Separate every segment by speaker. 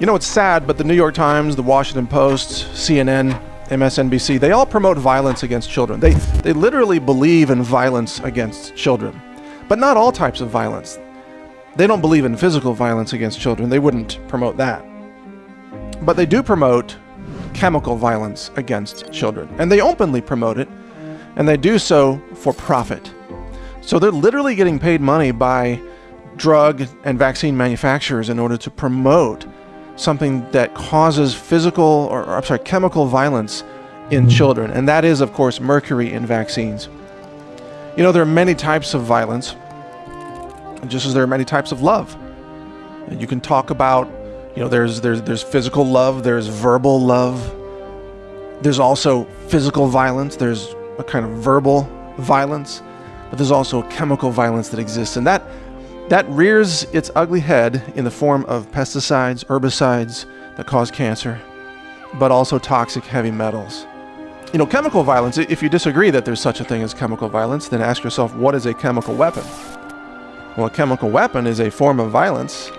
Speaker 1: You know, it's sad, but the New York Times, the Washington Post, CNN, MSNBC, they all promote violence against children. They, they literally believe in violence against children, but not all types of violence. They don't believe in physical violence against children. They wouldn't promote that. But they do promote chemical violence against children, and they openly promote it, and they do so for profit. So they're literally getting paid money by drug and vaccine manufacturers in order to promote something that causes physical or, or I'm sorry, chemical violence in mm-hmm. children, and that is, of course, mercury in vaccines. You know, there are many types of violence, just as there are many types of love. You can talk about, you know, there's there's there's physical love, there's verbal love, there's also physical violence, there's a kind of verbal violence, but there's also chemical violence that exists, and that that rears its ugly head in the form of pesticides, herbicides that cause cancer, but also toxic heavy metals. You know, chemical violence, if you disagree that there's such a thing as chemical violence, then ask yourself, what is a chemical weapon? Well, a chemical weapon is a form of violence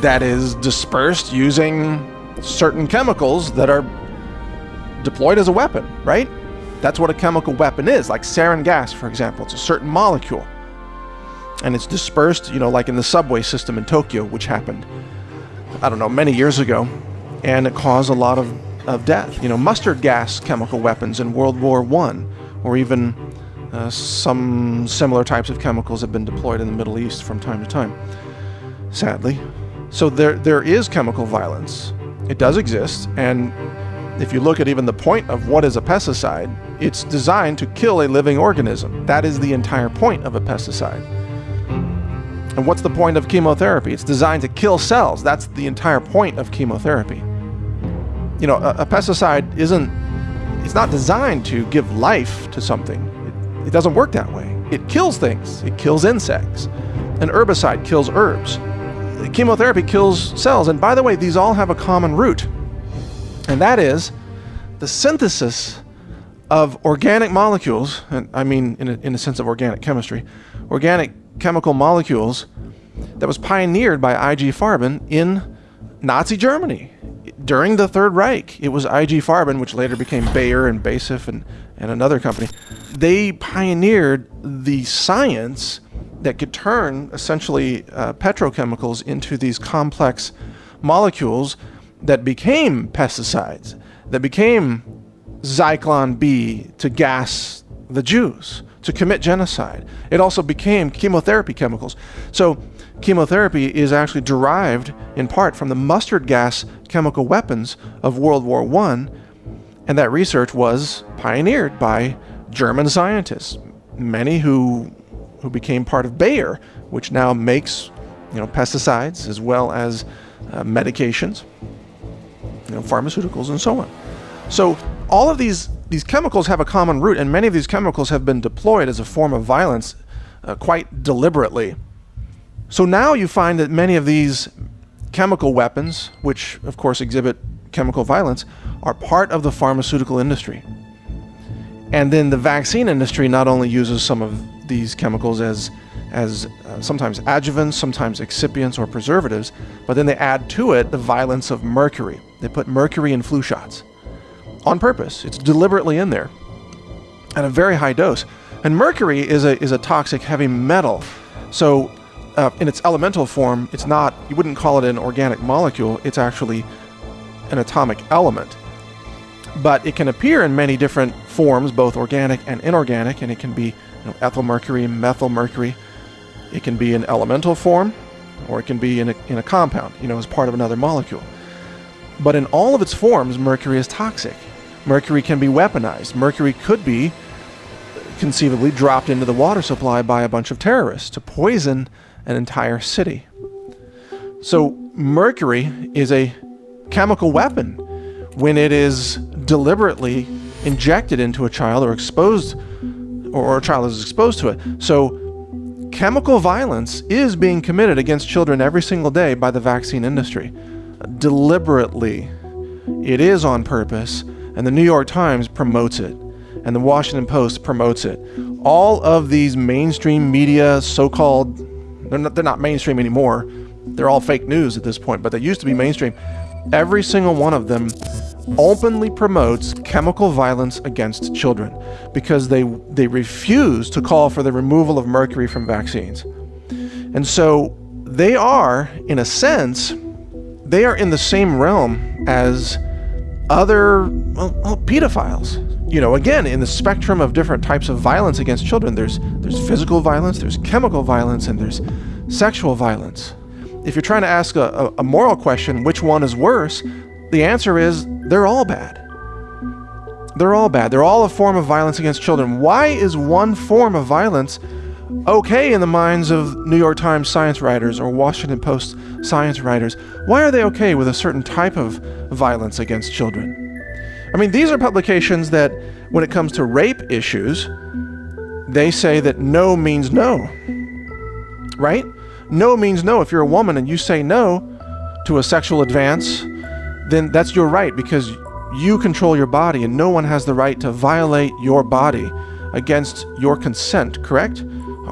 Speaker 1: that is dispersed using certain chemicals that are deployed as a weapon, right? That's what a chemical weapon is, like sarin gas, for example. It's a certain molecule and it's dispersed, you know, like in the subway system in Tokyo, which happened, I don't know, many years ago, and it caused a lot of, of death. You know, mustard gas chemical weapons in World War One, or even uh, some similar types of chemicals have been deployed in the Middle East from time to time, sadly. So there, there is chemical violence. It does exist, and if you look at even the point of what is a pesticide, it's designed to kill a living organism. That is the entire point of a pesticide. And what's the point of chemotherapy? It's designed to kill cells. That's the entire point of chemotherapy. You know, a, a pesticide isn't, it's not designed to give life to something. It, it doesn't work that way. It kills things. It kills insects. An herbicide kills herbs. Chemotherapy kills cells. And by the way, these all have a common root. And that is the synthesis of organic molecules, and I mean in a, in a sense of organic chemistry, organic chemical molecules that was pioneered by IG Farben in Nazi Germany. During the Third Reich, it was IG Farben, which later became Bayer and BASF and, and another company. They pioneered the science that could turn essentially uh, petrochemicals into these complex molecules that became pesticides, that became Zyklon B to gas the Jews to commit genocide. It also became chemotherapy chemicals. So chemotherapy is actually derived in part from the mustard gas chemical weapons of World War I, and that research was pioneered by German scientists, many who who became part of Bayer, which now makes you know pesticides as well as uh, medications, you know pharmaceuticals and so on. So all of these these chemicals have a common root, and many of these chemicals have been deployed as a form of violence uh, quite deliberately. So now you find that many of these chemical weapons, which of course exhibit chemical violence, are part of the pharmaceutical industry. And then the vaccine industry not only uses some of these chemicals as as uh, sometimes adjuvants, sometimes excipients or preservatives, but then they add to it the violence of mercury. They put mercury in flu shots on purpose. It's deliberately in there at a very high dose. And mercury is a, is a toxic heavy metal. So uh, in its elemental form, it's not, you wouldn't call it an organic molecule, it's actually an atomic element. But it can appear in many different forms, both organic and inorganic, and it can be you know, ethyl mercury, methyl mercury. It can be an elemental form, or it can be in a, in a compound, you know, as part of another molecule. But in all of its forms, mercury is toxic. Mercury can be weaponized. Mercury could be conceivably dropped into the water supply by a bunch of terrorists to poison an entire city. So, mercury is a chemical weapon when it is deliberately injected into a child or exposed, or a child is exposed to it. So, chemical violence is being committed against children every single day by the vaccine industry deliberately. It is on purpose, and the New York Times promotes it, and the Washington Post promotes it. All of these mainstream media, so called, they're not, they're not mainstream anymore. they're all fake news at this point, but they used to be mainstream. Every single one of them openly promotes chemical violence against children because they they refuse to call for the removal of mercury from vaccines. And so they are in a sense they are in the same realm as other well, well, pedophiles. You know, again, in the spectrum of different types of violence against children, there's there's physical violence, there's chemical violence, and there's sexual violence. If you're trying to ask a, a, moral question, which one is worse, the answer is they're all bad. They're all bad. They're all a form of violence against children. Why is one form of violence okay in the minds of New York Times science writers or Washington Post science writers? Why are they okay with a certain type of violence against children? I mean, these are publications that, when it comes to rape issues, they say that no means no. Right? No means no. If you're a woman and you say no to a sexual advance, then that's your right because you control your body and no one has the right to violate your body against your consent, correct?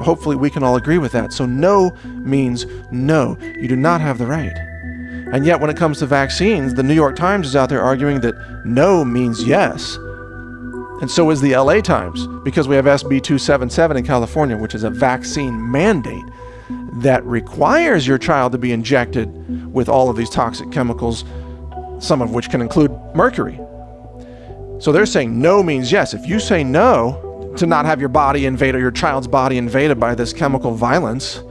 Speaker 1: Hopefully, we can all agree with that. So, no means no. You do not have the right. And yet, when it comes to vaccines, the New York Times is out there arguing that no means yes. And so is the LA Times, because we have SB 277 in California, which is a vaccine mandate that requires your child to be injected with all of these toxic chemicals, some of which can include mercury. So they're saying no means yes. If you say no, to not have your body invaded or your child's body invaded by this chemical violence,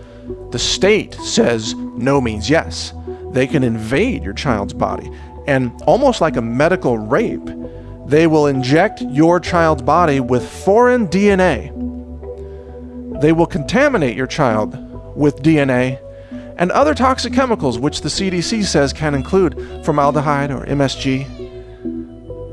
Speaker 1: the state says no means yes. They can invade your child's body. And almost like a medical rape, they will inject your child's body with foreign DNA. They will contaminate your child with DNA and other toxic chemicals, which the CDC says can include formaldehyde or MSG.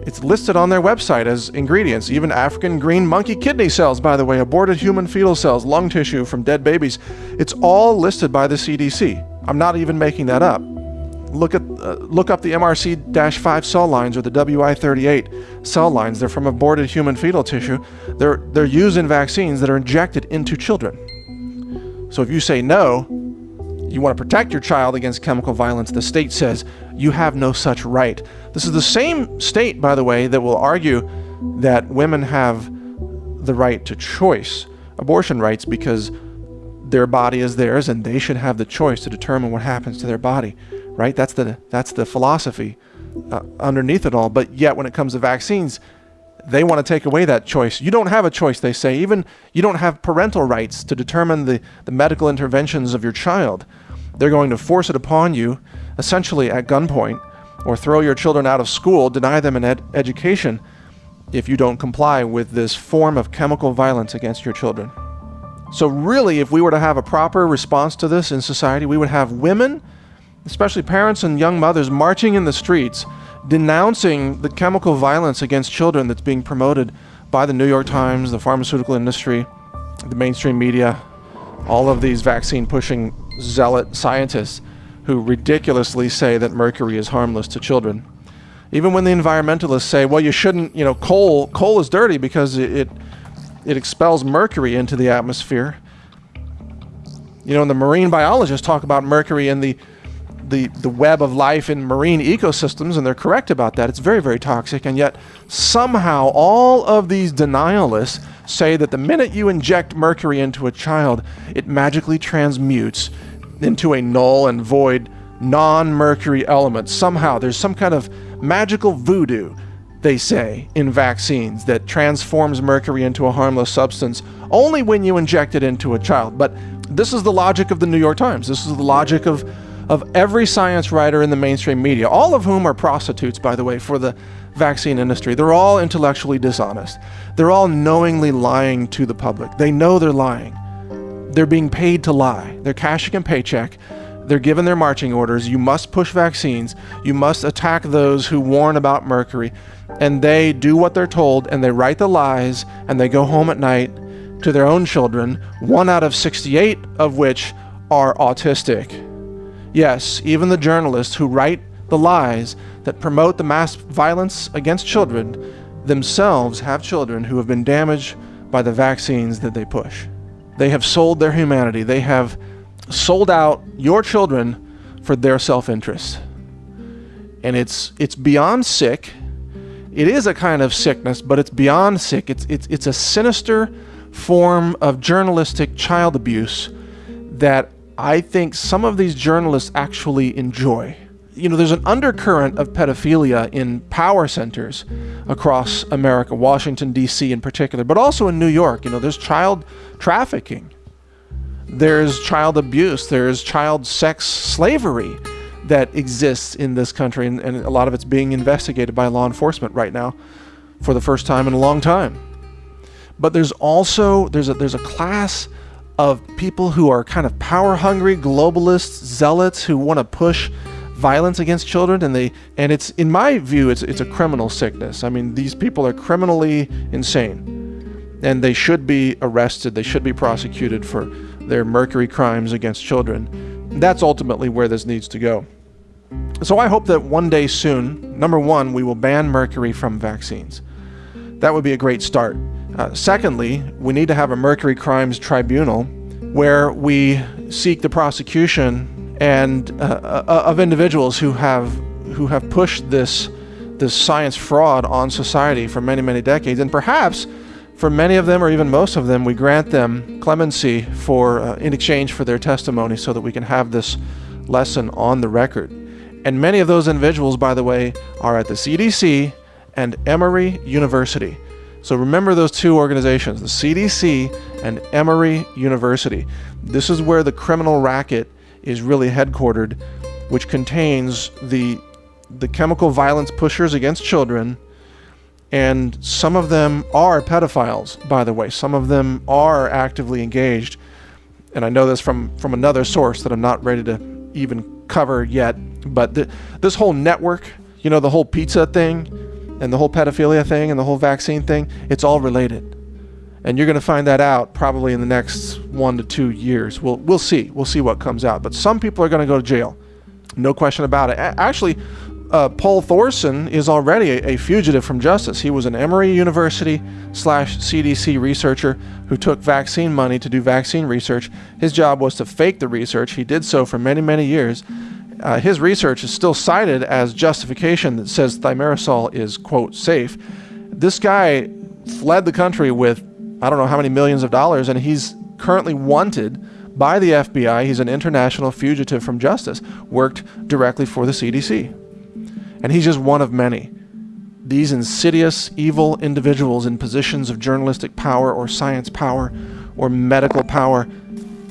Speaker 1: It's listed on their website as ingredients, even African green monkey kidney cells, by the way, aborted human fetal cells, lung tissue from dead babies. It's all listed by the CDC. I'm not even making that up. Look at uh, look up the MRC-5 cell lines or the WI38 cell lines. They're from aborted human fetal tissue. They're they're used in vaccines that are injected into children. So if you say no, you want to protect your child against chemical violence, the state says you have no such right. This is the same state, by the way, that will argue that women have the right to choice, abortion rights, because their body is theirs and they should have the choice to determine what happens to their body, right? That's the that's the philosophy uh, underneath it all. But yet, when it comes to vaccines, they want to take away that choice. You don't have a choice, they say. Even you don't have parental rights to determine the, the medical interventions of your child. They're going to force it upon you, essentially at gunpoint, or throw your children out of school, deny them an ed- education if you don't comply with this form of chemical violence against your children. So, really, if we were to have a proper response to this in society, we would have women, especially parents and young mothers, marching in the streets denouncing the chemical violence against children that's being promoted by the New York Times, the pharmaceutical industry, the mainstream media, all of these vaccine pushing zealot scientists who ridiculously say that mercury is harmless to children. Even when the environmentalists say, well, you shouldn't, you know, coal, coal is dirty because it, it expels mercury into the atmosphere. You know, and the marine biologists talk about mercury in the, the, the web of life in marine ecosystems, and they're correct about that. It's very, very toxic. And yet, somehow, all of these denialists say that the minute you inject mercury into a child, it magically transmutes into a null and void non mercury element. Somehow, there's some kind of magical voodoo, they say, in vaccines that transforms mercury into a harmless substance only when you inject it into a child. But this is the logic of the New York Times. This is the logic of, of every science writer in the mainstream media, all of whom are prostitutes, by the way, for the vaccine industry. They're all intellectually dishonest. They're all knowingly lying to the public. They know they're lying. They're being paid to lie. They're cashing a paycheck. They're given their marching orders. You must push vaccines. You must attack those who warn about mercury. And they do what they're told and they write the lies and they go home at night to their own children, one out of 68 of which are autistic. Yes, even the journalists who write the lies that promote the mass violence against children themselves have children who have been damaged by the vaccines that they push. They have sold their humanity. They have sold out your children for their self-interest. And it's it's beyond sick. It is a kind of sickness, but it's beyond sick. It's it's it's a sinister form of journalistic child abuse that I think some of these journalists actually enjoy. You know, there's an undercurrent of pedophilia in power centers across America, Washington, D.C. in particular, but also in New York. You know, there's child trafficking, there's child abuse, there's child sex slavery that exists in this country, and, and a lot of it's being investigated by law enforcement right now for the first time in a long time. But there's also there's a there's a class of people who are kind of power hungry globalists, zealots who want to push violence against children and they and it's in my view it's it's a criminal sickness. I mean these people are criminally insane and they should be arrested, they should be prosecuted for their mercury crimes against children. That's ultimately where this needs to go. So I hope that one day soon, number 1, we will ban mercury from vaccines. That would be a great start. Uh, secondly, we need to have a mercury crimes tribunal where we seek the prosecution and uh, uh, of individuals who have who have pushed this this science fraud on society for many many decades. And perhaps for many of them or even most of them we grant them clemency for uh, in exchange for their testimony so that we can have this lesson on the record. And many of those individuals by the way are at the CDC and Emory University so remember those two organizations, the CDC and Emory University. This is where the criminal racket is really headquartered, which contains the the chemical violence pushers against children, and some of them are pedophiles, by the way. Some of them are actively engaged. And I know this from, from another source that I'm not ready to even cover yet. But th this whole network, you know, the whole pizza thing, and the whole pedophilia thing and the whole vaccine thing, it's all related. And you're going to find that out probably in the next one to two years. We'll, we'll see. We'll see what comes out. But some people are going to go to jail. No question about it. Actually, uh, Poul Thorsen is already a, a, fugitive from justice. He was an Emory University slash CDC researcher who took vaccine money to do vaccine research. His job was to fake the research. He did so for many, many years uh, his research is still cited as justification that says thimerosal is, quote, safe. This guy fled the country with I don't know how many millions of dollars, and he's currently wanted by the FBI. He's an international fugitive from justice, worked directly for the CDC. And he's just one of many. These insidious, evil individuals in positions of journalistic power or science power or medical power,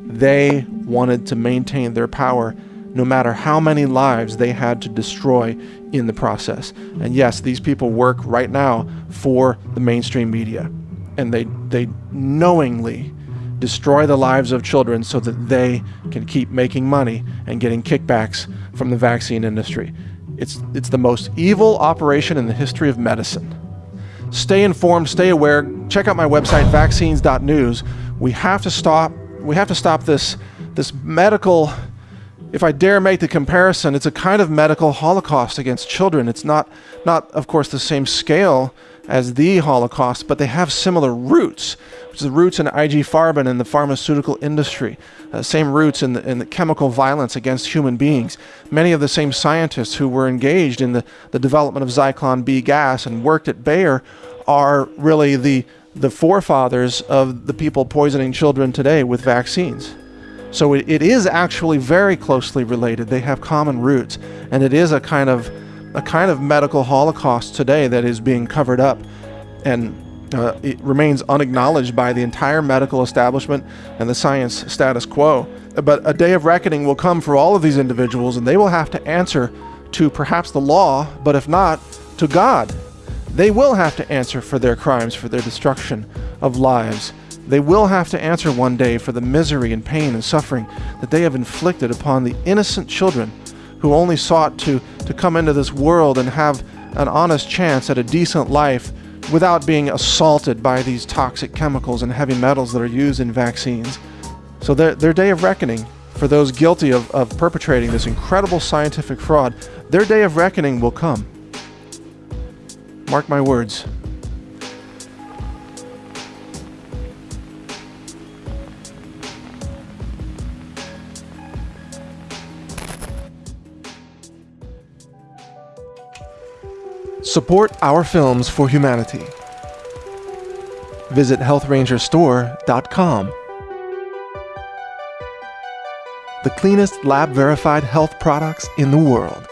Speaker 1: they wanted to maintain their power no matter how many lives they had to destroy in the process. And yes, these people work right now for the mainstream media. And they, they knowingly destroy the lives of children so that they can keep making money and getting kickbacks from the vaccine industry. It's, it's the most evil operation in the history of medicine. Stay informed, stay aware. Check out my website, vaccines.news. We have to stop, we have to stop this, this medical if I dare make the comparison, it's a kind of medical holocaust against children. It's not, not of course, the same scale as the Holocaust, but they have similar roots, which is the roots in IG Farben and the pharmaceutical industry, uh, same roots in the, in the chemical violence against human beings. Many of the same scientists who were engaged in the, the development of Zyklon B gas and worked at Bayer are really the, the forefathers of the people poisoning children today with vaccines. So it, it is actually very closely related. They have common roots, and it is a kind of a kind of medical holocaust today that is being covered up, and uh, it remains unacknowledged by the entire medical establishment and the science status quo. But a day of reckoning will come for all of these individuals, and they will have to answer to perhaps the law, but if not, to God. They will have to answer for their crimes, for their destruction of lives. They will have to answer one day for the misery and pain and suffering that they have inflicted upon the innocent children who only sought to, to come into this world and have an honest chance at a decent life without being assaulted by these toxic chemicals and heavy metals that are used in vaccines. So their, their day of reckoning for those guilty of, of perpetrating this incredible scientific fraud, their day of reckoning will come. Mark my words. Support our films for humanity. Visit healthrangerstore.com. The cleanest lab verified health products in the world.